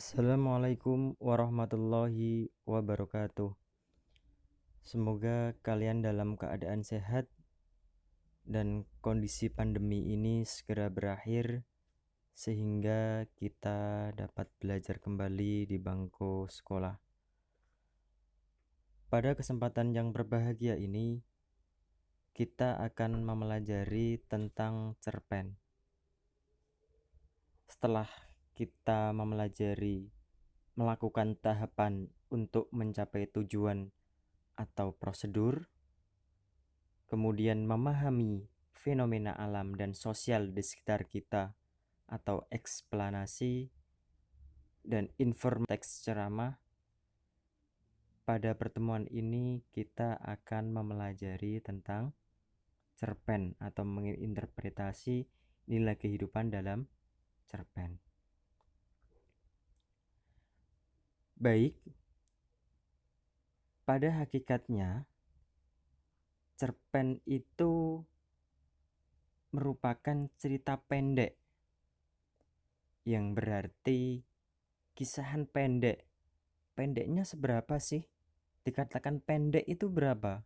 Assalamualaikum warahmatullahi wabarakatuh. Semoga kalian dalam keadaan sehat dan kondisi pandemi ini segera berakhir sehingga kita dapat belajar kembali di bangku sekolah. Pada kesempatan yang berbahagia ini, kita akan mempelajari tentang cerpen. Setelah kita mempelajari melakukan tahapan untuk mencapai tujuan atau prosedur, kemudian memahami fenomena alam dan sosial di sekitar kita atau eksplanasi dan informasi ceramah. Pada pertemuan ini kita akan mempelajari tentang cerpen atau menginterpretasi nilai kehidupan dalam cerpen. Baik, pada hakikatnya cerpen itu merupakan cerita pendek yang berarti kisahan pendek. Pendeknya seberapa sih? Dikatakan pendek itu berapa?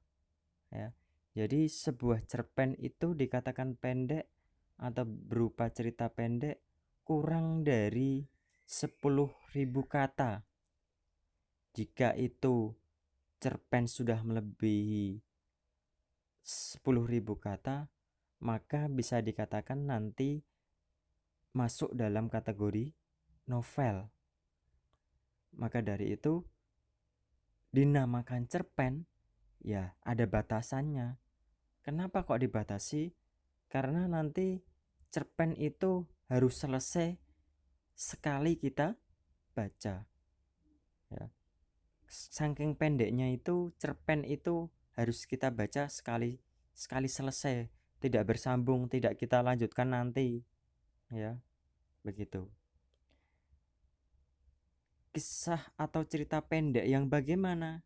Ya. Jadi sebuah cerpen itu dikatakan pendek atau berupa cerita pendek kurang dari 10.000 kata jika itu cerpen sudah melebihi 10.000 kata, maka bisa dikatakan nanti masuk dalam kategori novel. Maka dari itu dinamakan cerpen ya ada batasannya. Kenapa kok dibatasi? Karena nanti cerpen itu harus selesai sekali kita baca. Ya saking pendeknya itu cerpen itu harus kita baca sekali sekali selesai. Tidak bersambung tidak kita lanjutkan nanti. Ya begitu. Kisah atau cerita pendek yang bagaimana?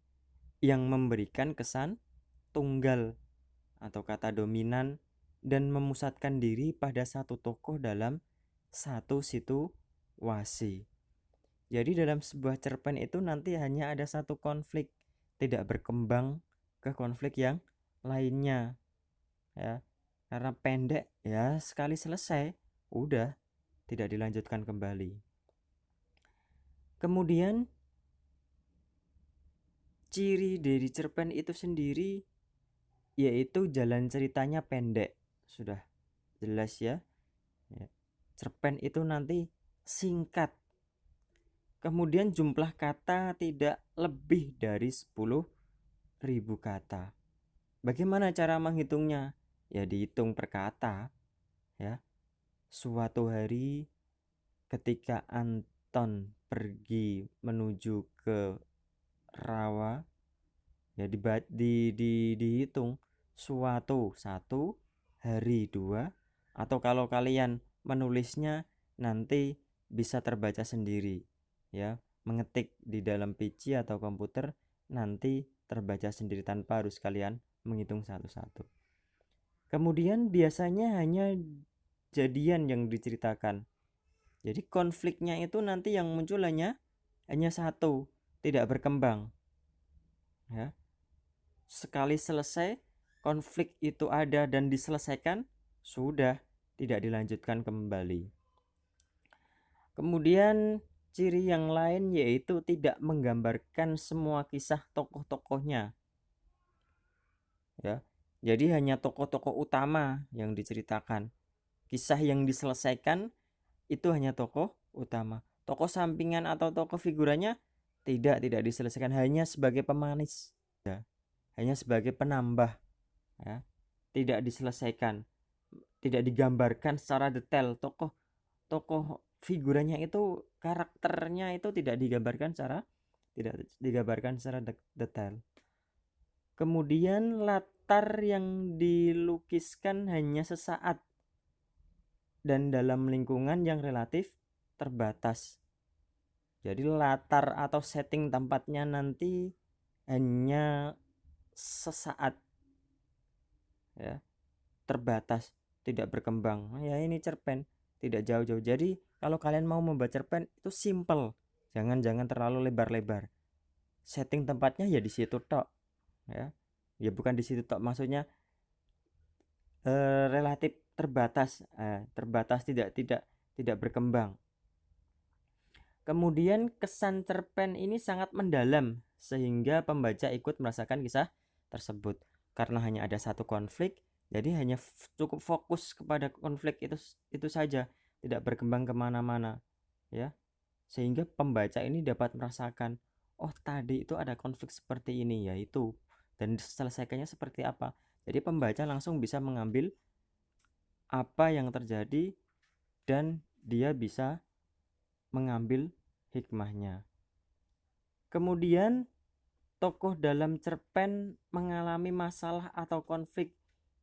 Yang memberikan kesan tunggal atau kata dominan dan memusatkan diri pada satu tokoh dalam satu situasi jadi dalam sebuah cerpen itu nanti hanya ada satu konflik, tidak berkembang ke konflik yang lainnya. Ya. Karena pendek ya sekali selesai, udah tidak dilanjutkan kembali. Kemudian ciri dari cerpen itu sendiri yaitu jalan ceritanya pendek. Sudah jelas ya. ya. Cerpen itu nanti singkat Kemudian jumlah kata tidak lebih dari 10.000 kata. Bagaimana cara menghitungnya? Ya dihitung per kata. Ya. Suatu hari ketika Anton pergi menuju ke rawa ya di, di, di dihitung suatu satu hari dua atau kalau kalian menulisnya nanti bisa terbaca sendiri ya mengetik di dalam PC atau komputer nanti terbaca sendiri tanpa harus kalian menghitung satu-satu. Kemudian biasanya hanya jadian yang diceritakan. Jadi konfliknya itu nanti yang muncul hanya hanya satu, tidak berkembang. Ya. Sekali selesai konflik itu ada dan diselesaikan, sudah tidak dilanjutkan kembali. Kemudian Ciri yang lain yaitu tidak menggambarkan semua kisah tokoh-tokohnya. Ya. Jadi hanya tokoh-tokoh utama yang diceritakan. Kisah yang diselesaikan itu hanya tokoh utama. Tokoh sampingan atau tokoh figurannya tidak tidak diselesaikan hanya sebagai pemanis ya. Hanya sebagai penambah ya. Tidak diselesaikan. Tidak digambarkan secara detail tokoh tokoh figurannya itu karakternya itu tidak digambarkan secara tidak digambarkan secara detail. Kemudian latar yang dilukiskan hanya sesaat dan dalam lingkungan yang relatif terbatas. Jadi latar atau setting tempatnya nanti hanya sesaat ya terbatas tidak berkembang ya ini cerpen tidak jauh-jauh jadi kalau kalian mau membaca cerpen itu simple. Jangan jangan terlalu lebar-lebar. Setting tempatnya ya di situ tok ya. Ya bukan di situ tok maksudnya eh, relatif terbatas. Eh, terbatas tidak tidak tidak berkembang. Kemudian kesan cerpen ini sangat mendalam sehingga pembaca ikut merasakan kisah tersebut. Karena hanya ada satu konflik jadi hanya cukup fokus kepada konflik itu itu saja tidak berkembang ke mana-mana ya. Sehingga pembaca ini dapat merasakan oh tadi itu ada konflik seperti ini yaitu dan selesaikannya seperti apa. Jadi pembaca langsung bisa mengambil apa yang terjadi dan dia bisa mengambil hikmahnya. Kemudian tokoh dalam cerpen mengalami masalah atau konflik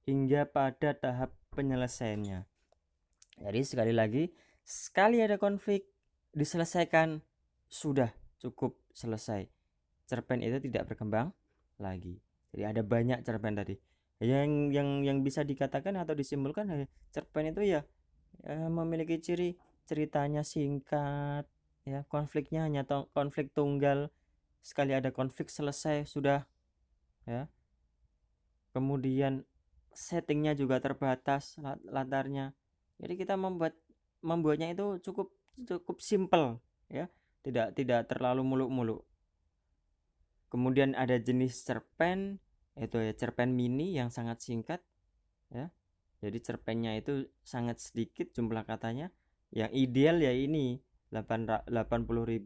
hingga pada tahap penyelesaiannya jadi sekali lagi sekali ada konflik diselesaikan sudah cukup selesai. Cerpen itu tidak berkembang lagi. Jadi ada banyak cerpen tadi. Yang yang yang bisa dikatakan atau disimpulkan eh, cerpen itu ya, ya memiliki ciri ceritanya singkat ya konfliknya hanya konflik tunggal. Sekali ada konflik selesai sudah ya. Kemudian settingnya juga terbatas latarnya jadi kita membuat membuatnya itu cukup cukup simple ya. Tidak tidak terlalu muluk-muluk. Kemudian ada jenis cerpen itu ya cerpen mini yang sangat singkat ya. Jadi cerpennya itu sangat sedikit jumlah katanya. Yang ideal ya ini 80.000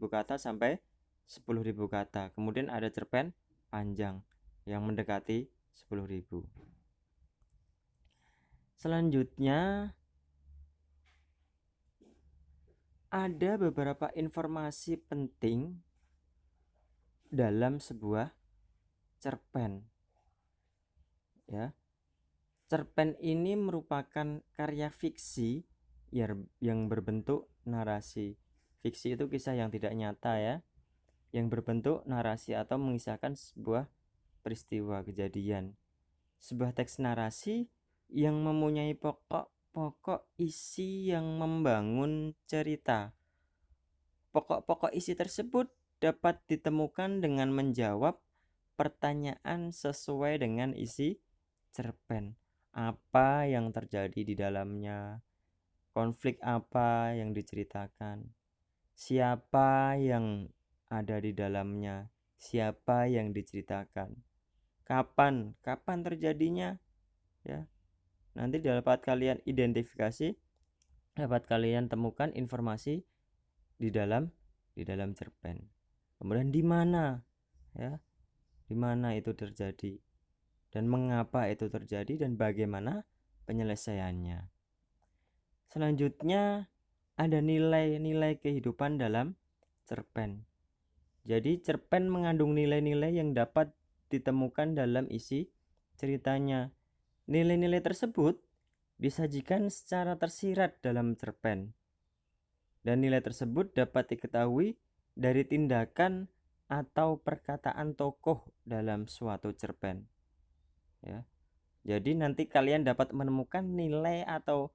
kata sampai 10.000 kata. Kemudian ada cerpen panjang yang mendekati 10.000 selanjutnya ada beberapa informasi penting dalam sebuah cerpen. Ya. Cerpen ini merupakan karya fiksi yang berbentuk narasi. Fiksi itu kisah yang tidak nyata ya, yang berbentuk narasi atau mengisahkan sebuah peristiwa kejadian. Sebuah teks narasi yang mempunyai pokok pokok isi yang membangun cerita. Pokok-pokok isi tersebut dapat ditemukan dengan menjawab pertanyaan sesuai dengan isi cerpen. Apa yang terjadi di dalamnya? Konflik apa yang diceritakan? Siapa yang ada di dalamnya? Siapa yang diceritakan? Kapan? Kapan terjadinya? Ya, nanti dapat kalian identifikasi dapat kalian temukan informasi di dalam di dalam cerpen. Kemudian di mana ya? Di mana itu terjadi? Dan mengapa itu terjadi? Dan bagaimana penyelesaiannya? Selanjutnya ada nilai-nilai kehidupan dalam cerpen. Jadi cerpen mengandung nilai-nilai yang dapat ditemukan dalam isi ceritanya Nilai-nilai tersebut disajikan secara tersirat dalam cerpen, dan nilai tersebut dapat diketahui dari tindakan atau perkataan tokoh dalam suatu cerpen. Ya. Jadi nanti kalian dapat menemukan nilai atau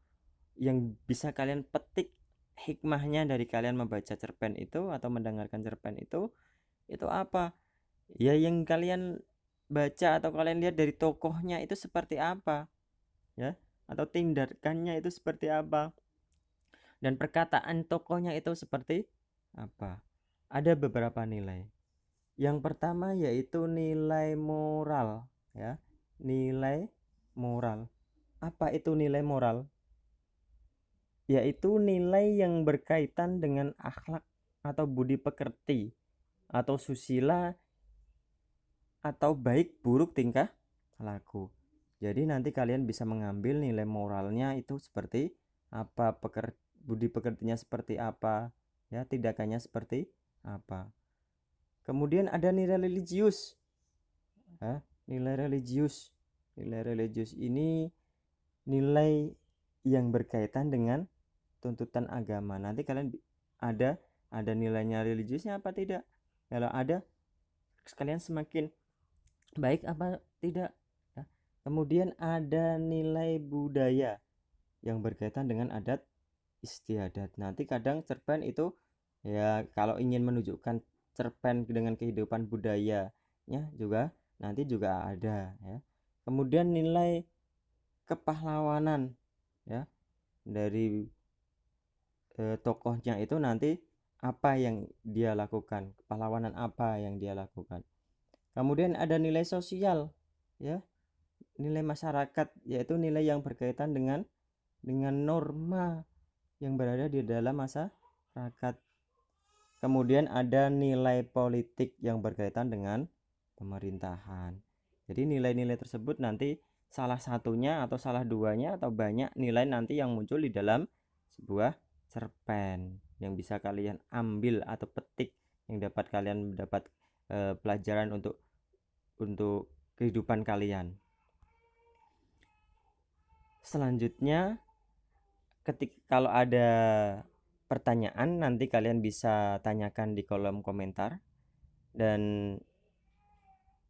yang bisa kalian petik hikmahnya dari kalian membaca cerpen itu atau mendengarkan cerpen itu itu apa? Ya yang kalian baca atau kalian lihat dari tokohnya itu seperti apa ya? Atau tindakannya itu seperti apa? Dan perkataan tokohnya itu seperti apa? Ada beberapa nilai. Yang pertama yaitu nilai moral ya. Nilai moral. Apa itu nilai moral? Yaitu nilai yang berkaitan dengan akhlak atau budi pekerti atau susila atau baik buruk tingkah laku. Jadi nanti kalian bisa mengambil nilai moralnya itu seperti apa, peker, budi pekertinya seperti apa, ya tindakannya seperti apa. Kemudian ada nilai religius. Ya, nilai religius. Nilai religius ini nilai yang berkaitan dengan tuntutan agama. Nanti kalian ada ada nilainya religiusnya apa tidak? Kalau ada sekalian semakin baik apa tidak? Ya. kemudian ada nilai budaya yang berkaitan dengan adat istiadat. Nanti kadang cerpen itu ya kalau ingin menunjukkan cerpen dengan kehidupan budayanya juga nanti juga ada ya. Kemudian nilai kepahlawanan ya dari eh, tokohnya itu nanti apa yang dia lakukan? Kepahlawanan apa yang dia lakukan kemudian ada nilai sosial ya. Nilai masyarakat yaitu nilai yang berkaitan dengan dengan norma yang berada di dalam masyarakat. Kemudian ada nilai politik yang berkaitan dengan pemerintahan. Jadi nilai-nilai tersebut nanti salah satunya atau salah duanya atau banyak nilai nanti yang muncul di dalam sebuah cerpen yang bisa kalian ambil atau petik yang dapat kalian mendapat e, pelajaran untuk untuk kehidupan kalian. Selanjutnya ketika kalau ada pertanyaan nanti kalian bisa tanyakan di kolom komentar dan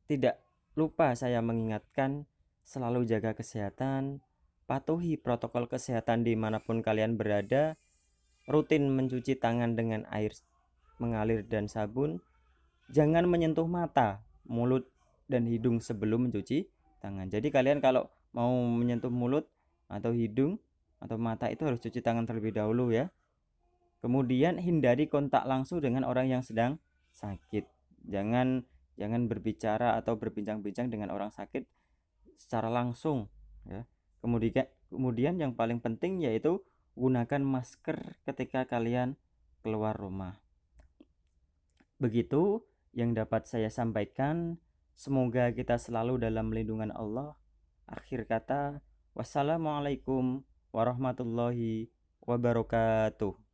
tidak lupa saya mengingatkan selalu jaga kesehatan, patuhi protokol kesehatan di mana pun kalian berada, rutin mencuci tangan dengan air mengalir dan sabun, jangan menyentuh mata, mulut, dan hidung sebelum mencuci tangan. Jadi kalian kalau mau menyentuh mulut atau hidung atau mata itu harus cuci tangan terlebih dahulu ya. Kemudian hindari kontak langsung dengan orang yang sedang sakit. Jangan jangan berbicara atau berbincang-bincang dengan orang sakit secara langsung ya. Kemudian kemudian yang paling penting yaitu gunakan masker ketika kalian keluar rumah. Begitu yang dapat saya sampaikan. Semoga kita selalu dalam lindungan Allah. Akhir kata, wassalamualaikum warahmatullahi wabarakatuh.